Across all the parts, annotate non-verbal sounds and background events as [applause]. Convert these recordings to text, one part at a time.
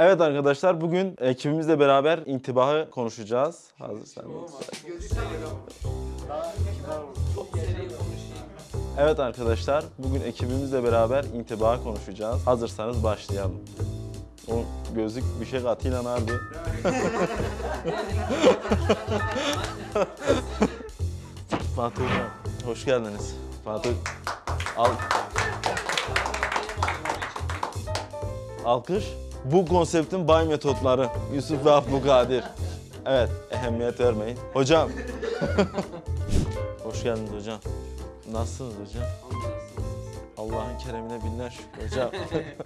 Evet arkadaşlar bugün ekibimizle beraber intibahı konuşacağız. Hazırsanız. Evet arkadaşlar bugün ekibimizle beraber intibahı konuşacağız. Hazırsanız başlayalım. O gözlük bir şey katıyla abi. [laughs] Fatih Hocam hoş geldiniz. Fatih al. Alkış. Bu konseptin bay metotları. Yusuf ve Abdülkadir. Evet, ehemmiyet vermeyin. Hocam. [laughs] Hoş geldiniz hocam. Nasılsınız hocam? Allah'ın keremine binler şükür hocam.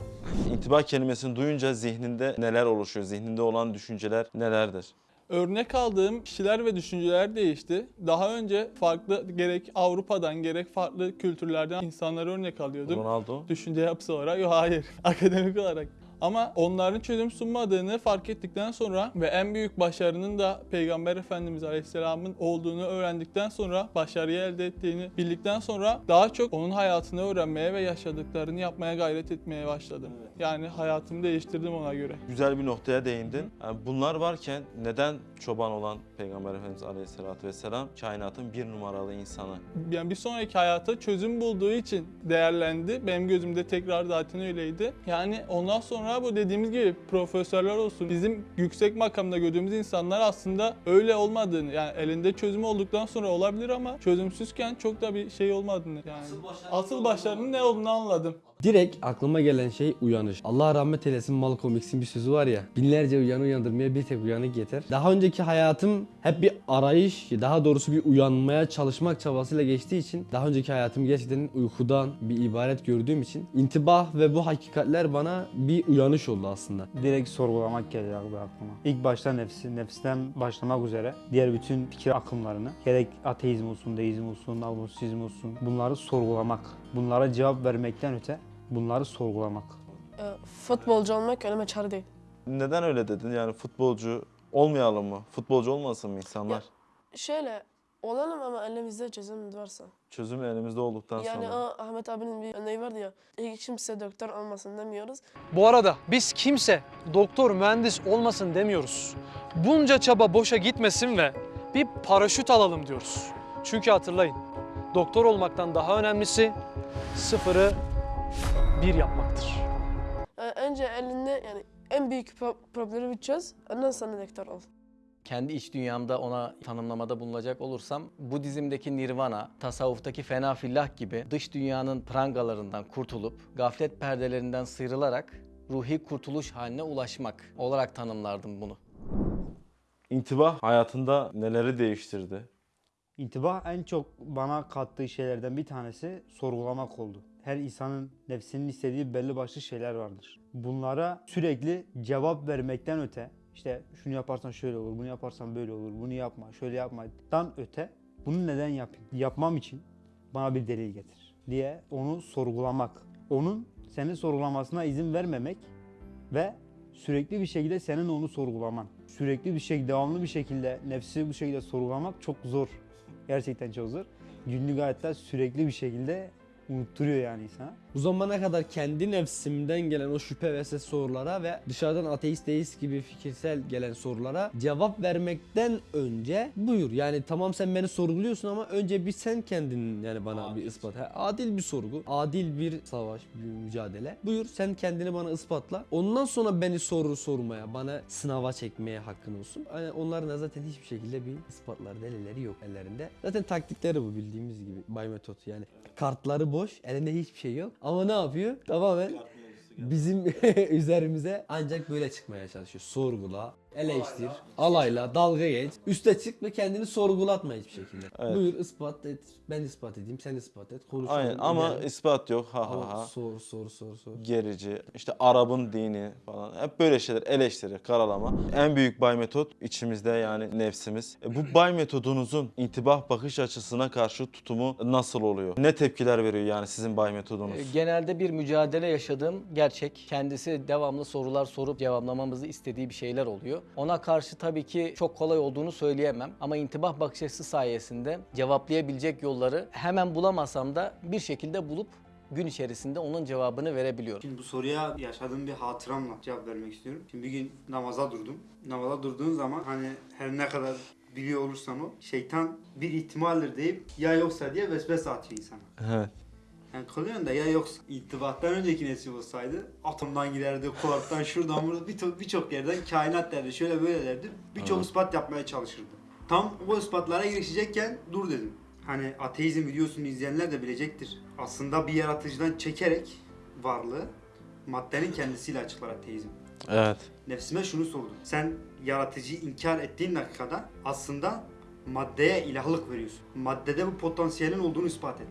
[laughs] İntibah kelimesini duyunca zihninde neler oluşuyor? Zihninde olan düşünceler nelerdir? Örnek aldığım kişiler ve düşünceler değişti. Daha önce farklı gerek Avrupa'dan gerek farklı kültürlerden insanları örnek alıyordum. Ronaldo. Düşünce yapısı olarak yok hayır [laughs] akademik olarak. Ama onların çözüm sunmadığını fark ettikten sonra ve en büyük başarının da Peygamber Efendimiz Aleyhisselam'ın olduğunu öğrendikten sonra başarıyı elde ettiğini bildikten sonra daha çok onun hayatını öğrenmeye ve yaşadıklarını yapmaya gayret etmeye başladım. Yani hayatımı değiştirdim ona göre. Güzel bir noktaya değindin. Yani bunlar varken neden çoban olan Peygamber Efendimiz Aleyhisselatü Vesselam kainatın bir numaralı insanı? yani bir sonraki hayata çözüm bulduğu için değerlendi. Benim gözümde tekrar zaten öyleydi. Yani ondan sonra bu dediğimiz gibi profesörler olsun, bizim yüksek makamda gördüğümüz insanlar aslında öyle olmadığını, yani elinde çözüm olduktan sonra olabilir ama çözümsüzken çok da bir şey olmadığını yani. Asıl başarının ne olduğunu anladım. Direkt aklıma gelen şey uyanış. Allah rahmet eylesin Malcolm X'in bir sözü var ya. Binlerce uyanı uyandırmaya bir tek uyanık yeter. Daha önceki hayatım hep bir arayış, daha doğrusu bir uyanmaya çalışmak çabasıyla geçtiği için daha önceki hayatım gerçekten uykudan bir ibaret gördüğüm için intibah ve bu hakikatler bana bir uyanış oldu aslında. direkt sorgulamak abi aklıma. İlk başta nefsi, nefsten başlamak üzere diğer bütün fikir akımlarını gerek ateizm olsun, deizm olsun, agnosizm olsun bunları sorgulamak. Bunlara cevap vermekten öte bunları sorgulamak. E, futbolcu olmak önüme çare değil. Neden öyle dedin? Yani futbolcu olmayalım mı? Futbolcu olmasın mı insanlar? Şöyle olalım ama elimizde çözüm varsa. Çözüm elimizde olduktan Yani sonra. o Ahmet abinin bir örneği vardı ya. Hiç kimse doktor olmasın demiyoruz. Bu arada biz kimse doktor, mühendis olmasın demiyoruz. Bunca çaba boşa gitmesin ve bir paraşüt alalım diyoruz. Çünkü hatırlayın, doktor olmaktan daha önemlisi sıfırı bir yapmaktır. E, önce elinde yani en büyük pro- problemi bir çöz. Ondan sonra doktor ol. kendi iç dünyamda ona tanımlamada bulunacak olursam Budizm'deki nirvana, tasavvuftaki fena fillah gibi dış dünyanın prangalarından kurtulup gaflet perdelerinden sıyrılarak ruhi kurtuluş haline ulaşmak olarak tanımlardım bunu. İntibah hayatında neleri değiştirdi? İntibah en çok bana kattığı şeylerden bir tanesi sorgulamak oldu. Her insanın nefsinin istediği belli başlı şeyler vardır. Bunlara sürekli cevap vermekten öte, işte şunu yaparsan şöyle olur, bunu yaparsan böyle olur, bunu yapma, şöyle yapmadan öte, bunu neden yapayım? Yapmam için bana bir delil getir diye onu sorgulamak. Onun senin sorgulamasına izin vermemek ve sürekli bir şekilde senin onu sorgulaman. Sürekli bir şekilde, devamlı bir şekilde nefsi bu şekilde sorgulamak çok zor. Gerçekten çok zor. Günlük hayatta sürekli bir şekilde unutturuyor yani insana. Bu zamana kadar kendi nefsimden gelen o şüphe ve ses sorulara ve dışarıdan ateist deist gibi fikirsel gelen sorulara cevap vermekten önce buyur. Yani tamam sen beni sorguluyorsun ama önce bir sen kendin yani bana bir ispat. Ha, adil bir sorgu, adil bir savaş, bir mücadele. Buyur sen kendini bana ispatla. Ondan sonra beni soru sormaya, bana sınava çekmeye hakkın olsun. Yani onların da zaten hiçbir şekilde bir ispatlar, delilleri yok ellerinde. Zaten taktikleri bu bildiğimiz gibi bay metot yani. Kartları boş, elinde hiçbir şey yok. Ama ne yapıyor? Tamamen bizim [laughs] üzerimize ancak böyle çıkmaya çalışıyor. Sorgula, eleştir, alayla, dalga geç, üste çık ve kendini sorgulatma hiçbir şekilde. Evet. Buyur ispat et, ben ispat edeyim, sen ispat et, konuşalım. Aynen ama gidelim. ispat yok. Ha ha ha. sor sor sor sor. Gerici, işte Arap'ın dini falan. Hep böyle şeyler eleştiri, karalama. En büyük bay metot içimizde yani nefsimiz. E, bu bay metodunuzun intibah bakış açısına karşı tutumu nasıl oluyor? Ne tepkiler veriyor yani sizin bay metodunuz? E, Genelde bir mücadele yaşadığım gerçek. Kendisi devamlı sorular sorup cevaplamamızı istediği bir şeyler oluyor. Ona karşı tabii ki çok kolay olduğunu söyleyemem. Ama intibah bakış açısı sayesinde cevaplayabilecek yolları hemen bulamasam da bir şekilde bulup gün içerisinde onun cevabını verebiliyorum. Şimdi bu soruya yaşadığım bir hatıramla cevap vermek istiyorum. Şimdi bir gün namaza durdum. Namaza durduğun zaman hani her ne kadar biliyor olursan o şeytan bir ihtimaldir deyip ya yoksa diye vesvese atıyor insana. Evet. Yani kılıyorsun da ya yoksa ittibattan önceki nesil olsaydı atomdan giderdi, kuarktan şuradan buradan birçok birçok yerden kainat derdi, şöyle böyle derdi. Birçok ispat yapmaya çalışırdı. Tam o ispatlara girişecekken dur dedim. Hani ateizm videosunu izleyenler de bilecektir. Aslında bir yaratıcıdan çekerek varlığı maddenin kendisiyle açıklar ateizm. Evet. Nefsime şunu sordum. Sen yaratıcıyı inkar ettiğin dakikada aslında maddeye ilahlık veriyorsun. Maddede bu potansiyelin olduğunu ispat et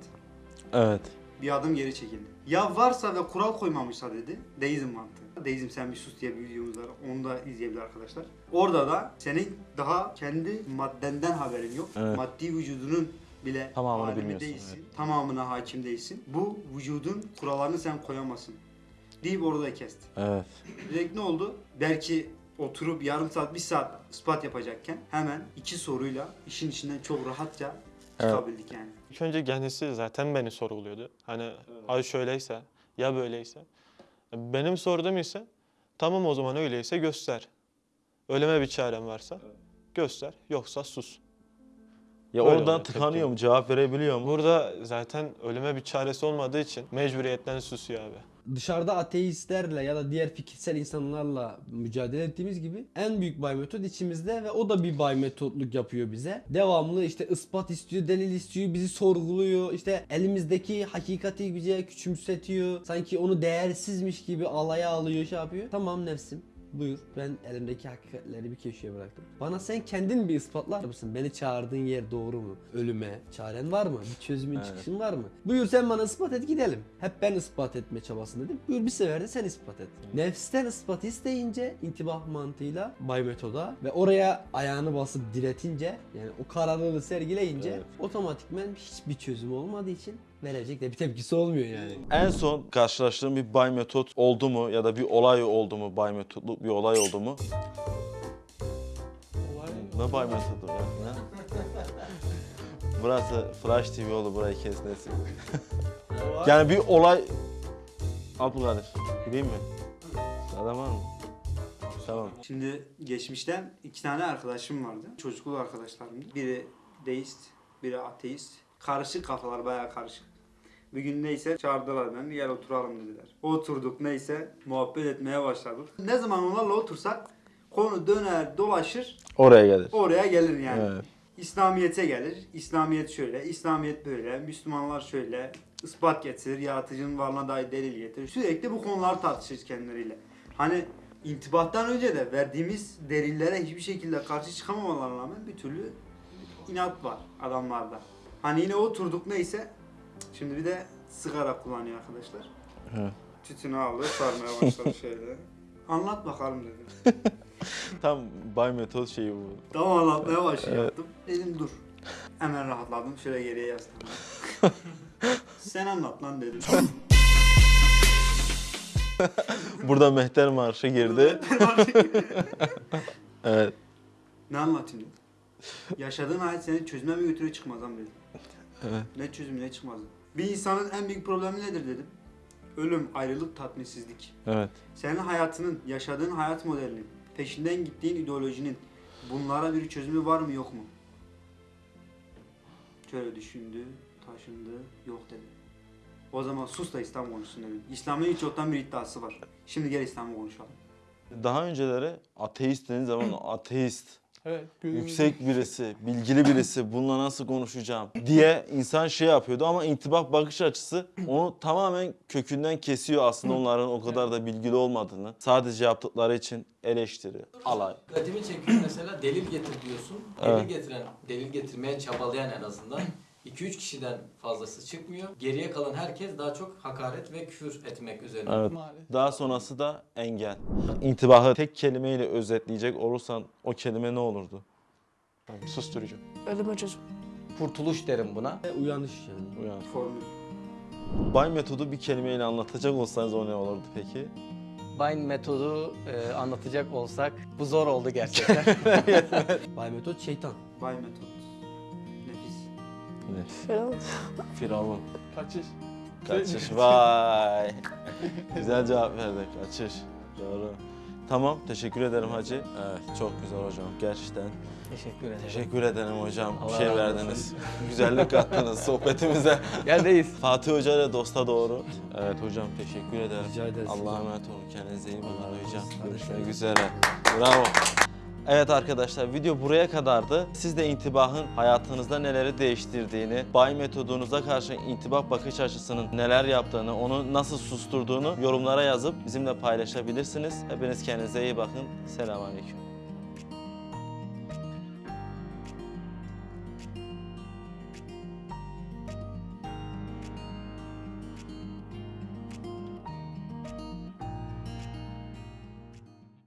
Evet. Bir adım geri çekildi. Ya varsa ve kural koymamışsa dedi. Deizm mantığı. Deizm sen bir sus diye bir videomuz var. Onu da izleyebilir arkadaşlar. Orada da senin daha kendi maddenden haberin yok. Evet. Maddi vücudunun bile Tamamını bilmiyorsun, değilsin. Tamamına hakim değilsin. Bu vücudun kurallarını sen koyamazsın. Deyip orada kesti. Evet. Direkt ne oldu? Belki oturup yarım saat, bir saat ispat yapacakken hemen iki soruyla işin içinden çok rahatça Evet. çıkabildik yani. İlk önce kendisi zaten beni sorguluyordu. Hani ay şöyleyse ya böyleyse. Benim sorduğum ise tamam o zaman öyleyse göster. Öleme bir çaren varsa göster yoksa sus. Ya Böyle oradan tıkanıyor tepki. mu? Cevap verebiliyor mu? Burada zaten ölüme bir çaresi olmadığı için mecburiyetten susuyor abi. Dışarıda ateistlerle ya da diğer fikirsel insanlarla mücadele ettiğimiz gibi en büyük bay metot içimizde ve o da bir bay metotluk yapıyor bize. Devamlı işte ispat istiyor, delil istiyor, bizi sorguluyor. İşte elimizdeki hakikati bize küçümsetiyor. Sanki onu değersizmiş gibi alaya alıyor, şey yapıyor. Tamam nefsim. Buyur ben elimdeki hakikatleri bir köşeye bıraktım. Bana sen kendin bir ispatlar mısın? Beni çağırdığın yer doğru mu? Ölüme çaren var mı? Bir çözümün Evet. çıkışın var mı? Buyur sen bana ispat et gidelim. Hep ben ispat etme çabasındaydım. Buyur bir sefer de sen ispat et. Nefsten ispat isteyince intibah mantığıyla bay metoda ve oraya ayağını basıp diretince yani o kararlılığı sergileyince Evet. otomatikmen hiçbir çözüm olmadığı için verecek de bir tepkisi olmuyor yani. En son karşılaştığın bir bay metot oldu mu ya da bir olay oldu mu? Bay metotluk bir olay oldu mu? Olay Ne bay metodu ya? Ne? [laughs] Burası Flash TV oldu burayı kesmesin. yani bir olay... Abdülkadir gideyim mi? Adam var mı? Tamam. Şimdi geçmişten iki tane arkadaşım vardı. Çocukluk arkadaşlarımdı. Biri deist, biri ateist. Karışık kafalar bayağı karışık. Bir gün neyse çağırdılar beni gel oturalım dediler. Oturduk neyse muhabbet etmeye başladık. Ne zaman onlarla otursak konu döner dolaşır Oraya gelir. oraya gelir yani. Evet. İslamiyet'e gelir. İslamiyet şöyle, İslamiyet böyle, Müslümanlar şöyle, ispat getirir, yaratıcının varlığına dair delil getirir. Sürekli bu konuları tartışırız kendileriyle. Hani intibattan önce de verdiğimiz delillere hiçbir şekilde karşı çıkamamalarına rağmen bir türlü inat var adamlarda. Hani yine oturduk neyse, şimdi bir de sigara kullanıyor arkadaşlar. Evet. Tütünü aldı, sarmaya başladı şöyle. Anlat bakalım dedim. [laughs] Tam bay metot şeyi bu. Tamam anlatmaya başlayacaktım. Dedim dur. Hemen rahatladım. Şöyle geriye yaslandım. [laughs] Sen anlat lan dedim. [laughs] Burada Mehter Marşı girdi. evet. ne anlatayım dedim. Yaşadığın hayat seni çözüme mi götürüyor çıkmaza mı dedim. Evet. Ne çözüm ne çıkmazı. Bir insanın en büyük problemi nedir dedim. Ölüm, ayrılık, tatminsizlik. Evet. Senin hayatının, yaşadığın hayat modelinin, peşinden gittiğin ideolojinin bunlara bir çözümü var mı yok mu? Şöyle düşündü, taşındı, yok dedi. O zaman sus da İslam konuşsun dedim. İslam'ın hiç yoktan bir iddiası var. Şimdi gel İslam'ı konuşalım. Daha önceleri ateist dediğin zaman [clears throat] ateist, Evet. yüksek birisi, bilgili birisi, bununla nasıl konuşacağım diye insan şey yapıyordu ama intibak bakış açısı onu tamamen kökünden kesiyor aslında onların o kadar da bilgili olmadığını. Sadece yaptıkları için eleştiri, alay. Dikkatimi çekiyor mesela delil getir diyorsun. Delil Evet. getiren, delil getirmeye çabalayan en azından 2-3 kişiden fazlası çıkmıyor. Geriye kalan herkes daha çok hakaret ve küfür etmek üzerine. Evet. Maalesef. Daha sonrası da engel. İntibahı tek kelimeyle özetleyecek olursan o kelime ne olurdu? Susturucu. Ölüme çözüm. Kurtuluş derim buna. Ve uyanış yani. Uyan. Formül. Bay metodu bir kelimeyle anlatacak olsanız o ne olurdu peki? Bind metodu e, anlatacak olsak bu zor oldu gerçekten. [laughs] Bay metot şeytan. Bay metot. Ne? Falan. Firavun. Kaçış. Kaçış. Vay. Güzel cevap verdi. Kaçış. Doğru. Tamam. Teşekkür ederim hacı. Evet. Çok güzel hocam. Gerçekten. Teşekkür ederim. Teşekkür ederim hocam. Bir Allah şey razı verdiniz. [laughs] Güzellik kattınız [laughs] sohbetimize. Yerdeyiz. [laughs] Fatih Hoca ile dosta doğru. Evet hocam teşekkür ederim. Rica ederiz. Allah'a emanet olun. Kendinize iyi bakın hocam. Görüşmek üzere. Bravo. Evet arkadaşlar video buraya kadardı. Siz de intibahın hayatınızda neleri değiştirdiğini, bay metodunuza karşı intibah bakış açısının neler yaptığını, onu nasıl susturduğunu yorumlara yazıp bizimle paylaşabilirsiniz. Hepiniz kendinize iyi bakın. Selamünaleyküm.